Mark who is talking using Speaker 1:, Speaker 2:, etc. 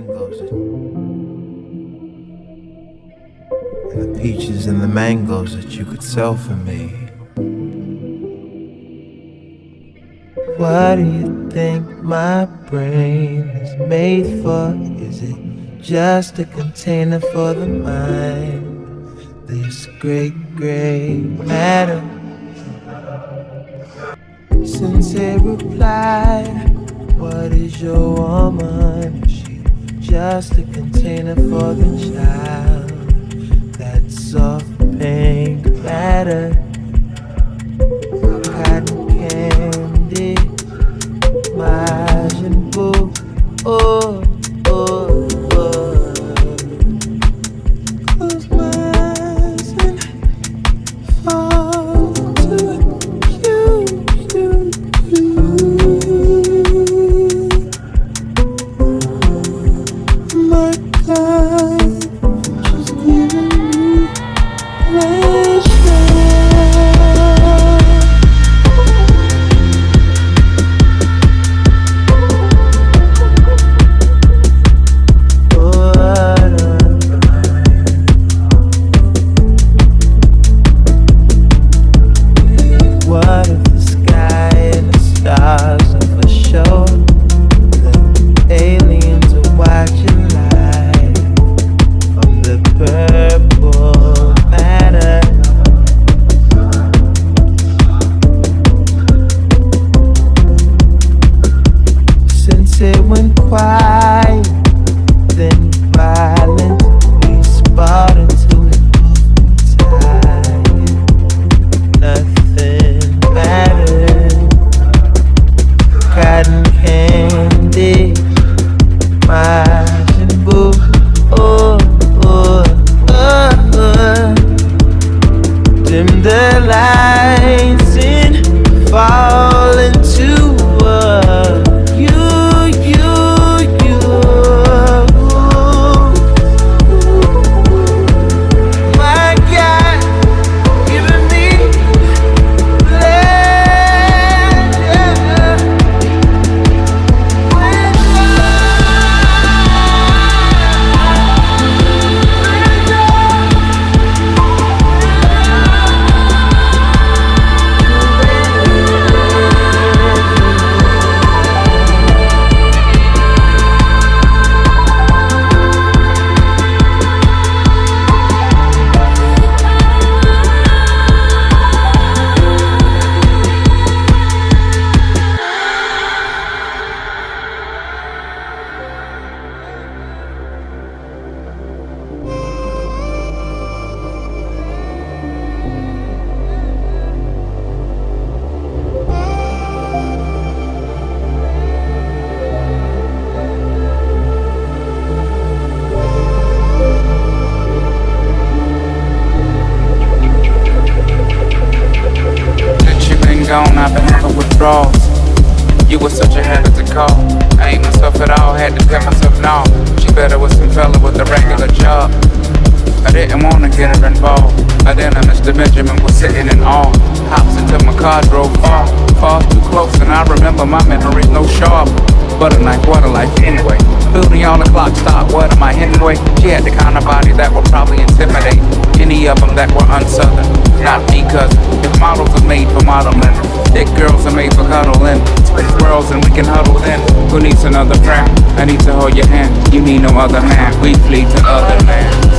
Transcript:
Speaker 1: mangoes. And the peaches and the mangoes that you could sell for me. What do you think my brain is made for? Is it just a container for the mind? This great gray matter. Sensei replied, What is your woman? Just a container for the child? That soft pink matter. The lights
Speaker 2: gone, I've been having withdrawals. You were such a habit to call. I ain't myself at all, had to tell myself no. She better with some fella with a regular job. I didn't wanna get her involved. But then I Mr. Benjamin was sitting in awe. Hops into my car, drove far, far too close, and I remember my memories no sharp. But a knife, what a life anyway. Building on the clock stop, what am I anyway? She had the kind of body that would probably intimidate any of them that were unsouthern. Not me, cause if models are made for modeling, thick girls are made for cuddling. Split worlds and we can huddle then. Who needs another friend? I need to hold your hand. You need no other man. We flee to other lands.